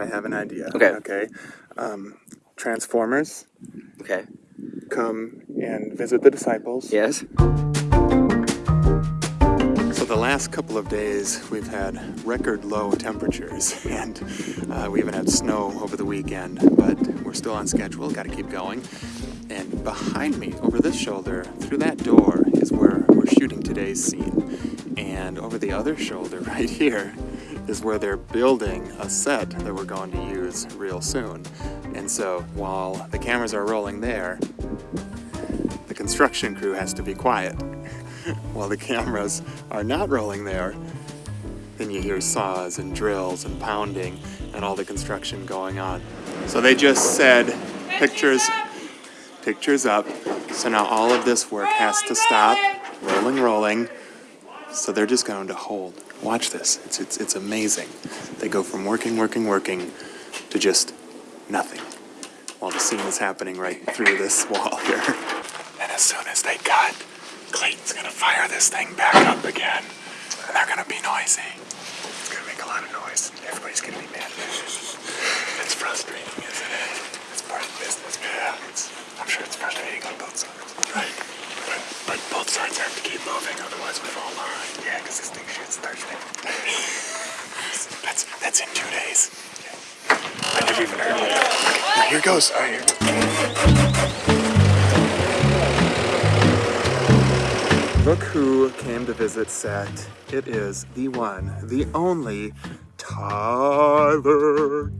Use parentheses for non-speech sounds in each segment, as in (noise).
I have an idea. Okay. Okay. Um, Transformers Okay. come and visit the disciples. Yes. So the last couple of days we've had record low temperatures (laughs) and uh, we even had snow over the weekend, but we're still on schedule, got to keep going. And behind me, over this shoulder, through that door, is where we're shooting today's scene. And over the other shoulder, (laughs) right here, is where they're building a set that we're going to use real soon. And so while the cameras are rolling there, the construction crew has to be quiet. (laughs) while the cameras are not rolling there, then you hear saws and drills and pounding and all the construction going on. So they just said pictures pictures up. So now all of this work has to stop. Rolling, rolling. So they're just going to hold. Watch this. It's, it's, it's amazing. They go from working, working, working to just nothing while the scene is happening right through this (laughs) wall here. And as soon as they cut, Clayton's gonna fire this thing back up again. And they're gonna be noisy. It's gonna make a lot of noise. Everybody's gonna be mad. (laughs) It's frustrating, isn't it? It's part of the business. Yeah. It's, I'm sure it's frustrating on both sides. Right. But, but both sides have to keep moving, otherwise we fall behind. Yeah, because this thing shoots Thursday. that's that's in two days. I never even heard of it. Here goes. All right, here. Look who came to visit set. It is the one, the only Tyler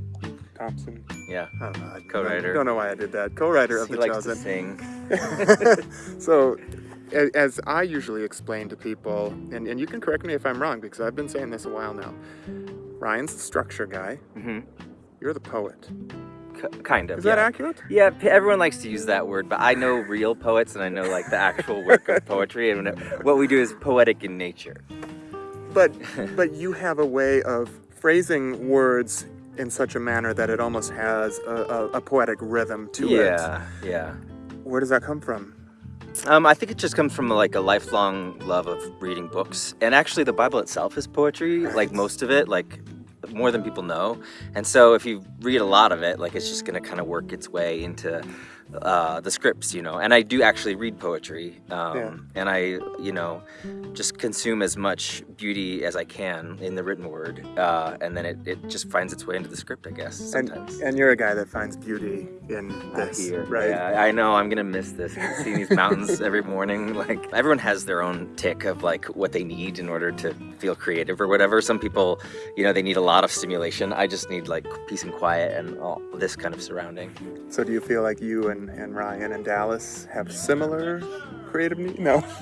Thompson. Yeah. I don't know. I Co-writer. Don't know why I did that. Co-writer of he The likes Chosen. to sing. (laughs) so, as I usually explain to people, and, and you can correct me if I'm wrong because I've been saying this a while now. Ryan's the structure guy. hmm You're the poet. K- kind of. Is yeah. that accurate? Yeah, everyone likes to use that word, but I know (laughs) real poets and I know like the actual work of poetry, and what we do is poetic in nature. But (laughs) but you have a way of phrasing words in such a manner that it almost has a, a, a poetic rhythm to it. yeah, yeah. Where does that come from? Um, I think it just comes from like a lifelong love of reading books, and actually the Bible itself is poetry, like most of it, like more than people know. And so if you read a lot of it, like it's just gonna kind of work its way into uh, the scripts, you know. And I do actually read poetry, um, Yeah. and I, you know, just consume as much beauty as I can in the written word, uh, and then it, it just finds its way into the script, I guess. And, Sometimes. and you're a guy that finds beauty in this, here. right? Yeah, I know. I'm gonna miss this. Seeing these mountains (laughs) every morning. Like everyone has their own tick of like what they need in order to feel creative or whatever. Some people, you know, they need a lot of stimulation. I just need like peace and quiet and all this kind of surrounding. So do you feel like you and, and Ryan and Dallas have similar creative needs? No. (laughs)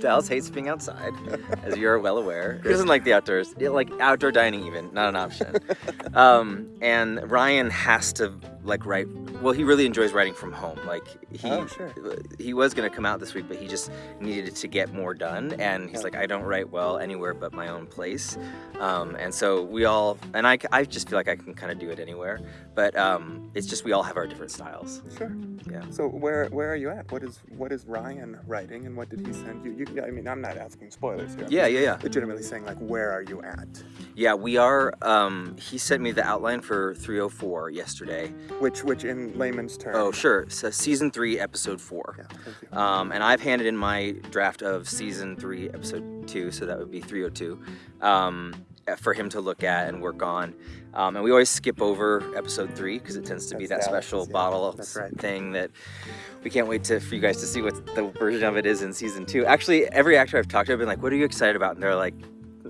Dallas hates being outside, (laughs) as you're well aware. He doesn't like the outdoors, like outdoor dining even, not an option. (laughs) Um, and Ryan has to like write. Well, he really enjoys writing from home. Like he, Oh, sure. he was gonna come out this week, but he just needed to get more done. And he's Yeah. like, I don't write well anywhere but my own place. Um, and so we all, and I, I just feel like I can kind of do it anywhere. But um, it's just we all have our different styles. Sure. Yeah. So where where are you at? What is what is Ryan writing and what did he send you? you yeah, I mean, I'm not asking spoilers here. I'm Yeah, yeah, yeah. Legitimately saying like, where are you at? Yeah, we are. Um, he sent me the outline for 304 yesterday. Which which in layman's terms? Oh, sure. So season three, episode four. Yeah. Thank you. Um, and I've handed in my draft of season three, episode two, so that would be 302, um, for him to look at and work on. Um, and we always skip over episode three because it tends to be that That's special yeah. bottle of That's right. thing that we can't wait to for you guys to see what the version of it is in season two. Actually, every actor I've talked to, I've been like, "What are you excited about?" And they're like.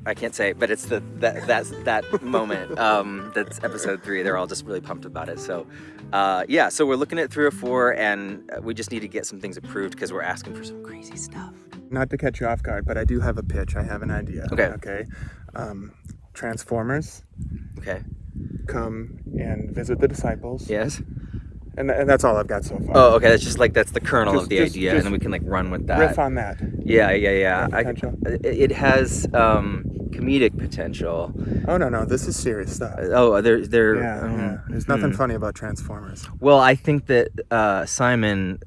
I can't say, but it's the that that's that moment. Um, that's episode three. They're all just really pumped about it. So, uh, yeah. So we're looking at three or four, and we just need to get some things approved because we're asking for some crazy stuff. Not to catch you off guard, but I do have a pitch. I have an idea. Okay. Okay. Um, Transformers Okay. come and visit the disciples. Yes. And, and that's all I've got so far. Oh, okay. That's just like that's the kernel Just- of the just- idea, just and then we can like run with that. Riff on that. yeah, yeah, yeah. I, it has um, comedic potential. Oh no no, this is serious stuff. Oh, there, there. Yeah, um, yeah. There's nothing hmm. funny about Transformers. Well, I think that uh, Simon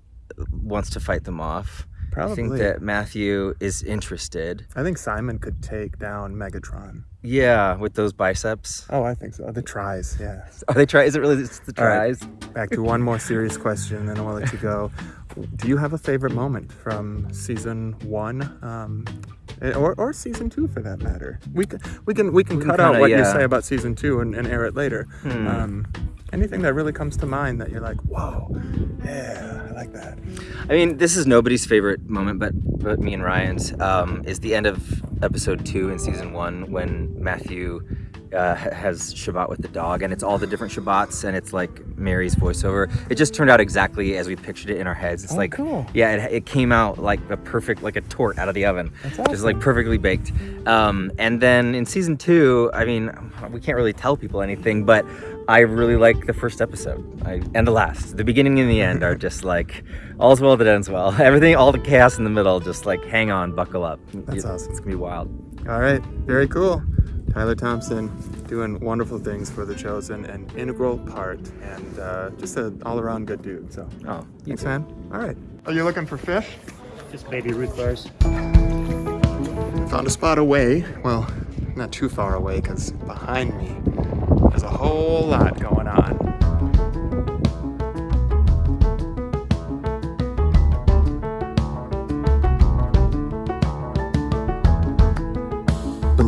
wants to fight them off. Probably. I think that Matthew is interested. I think Simon could take down Megatron. Yeah, with those biceps. Oh, I think so. The tries, yeah. (laughs) Are they try? Is it really just the All right. tries? Back to one more serious question, then I'll let you go. (laughs) Do you have a favorite moment from season one, um, or, or season two for that matter? We can we can we can We can cut out kinda, what you say about season two and, and air it later. Hmm. Um, anything that really comes to mind that you're like, whoa, yeah, I like that. I mean, this is nobody's favorite moment, but but me and Ryan's um, is the end of episode two in season one when Matthew uh, has Shabbat with the dog, and it's all the different Shabbats, and it's like Mary's voiceover. It just turned out exactly as we pictured it in our heads. It's Oh, like, cool. yeah, it, it came out like a perfect, like a torte out of the oven, That's just like perfectly baked. Um, and then in season two, I mean, we can't really tell people anything, but I really like the first episode I, and the last. The beginning and the end are (laughs) just like all's well that ends well. (laughs) Everything, all the chaos in the middle, just like hang on, buckle up. That's You- awesome. It's gonna be wild. All right, very cool. Tyler Thompson doing wonderful things for the chosen, an integral part, and uh, just an all-around good dude. So, Oh, thanks, too. man. All right. Are you looking for fish? Just baby root bars. Found a spot away. Well, not too far away, because behind me there's a whole lot going on.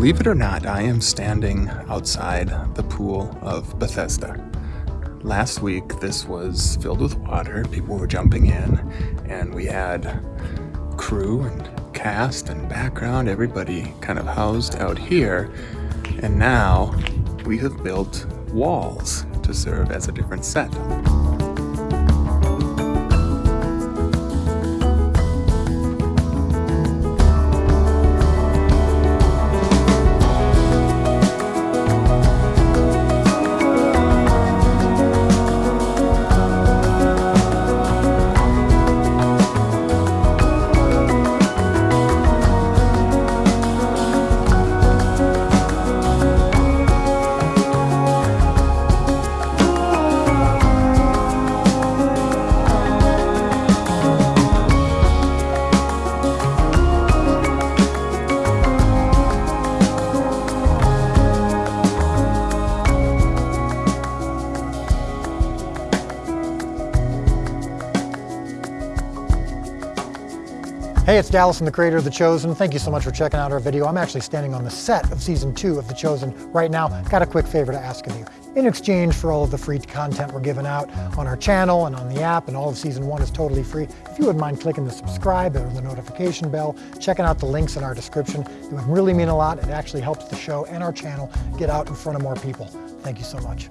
Believe it or not, I am standing outside the pool of Bethesda. Last week, this was filled with water. People were jumping in, and we had crew and cast and background, everybody kind of housed out here. And now we have built walls to serve as a different set. Hey, it's Dallas, I'm the creator of The Chosen. Thank you so much for checking out our video. I'm actually standing on the set of season two of The Chosen right now. Got a quick favor to ask of you. In exchange for all of the free content we're giving out on our channel and on the app, and all of season one is totally free, if you wouldn't mind clicking the subscribe or the notification bell, checking out the links in our description, it would really mean a lot. It actually helps the show and our channel get out in front of more people. Thank you so much.